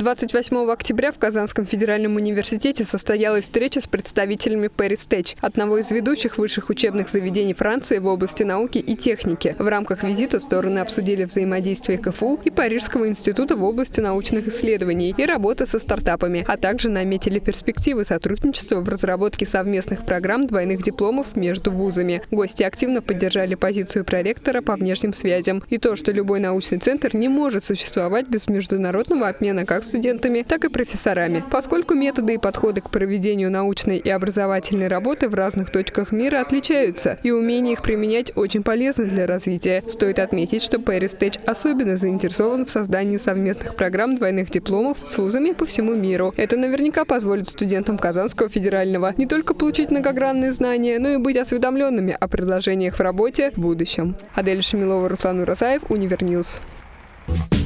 28 октября в Казанском федеральном университете состоялась встреча с представителями Paris Tech, одного из ведущих высших учебных заведений Франции в области науки и техники. В рамках визита стороны обсудили взаимодействие КФУ и Парижского института в области научных исследований и работы со стартапами, а также наметили перспективы сотрудничества в разработке совместных программ двойных дипломов между вузами. Гости активно поддержали позицию проректора по внешним связям и то, что любой научный центр не может существовать без международного обмена как студентами, так и профессорами. Поскольку методы и подходы к проведению научной и образовательной работы в разных точках мира отличаются, и умение их применять очень полезно для развития. Стоит отметить, что ParisTech особенно заинтересован в создании совместных программ двойных дипломов с вузами по всему миру. Это наверняка позволит студентам Казанского федерального не только получить многогранные знания, но и быть осведомленными о предложениях в работе в будущем. Адель Шамилова, Руслан Уразаев, Univer News. Thank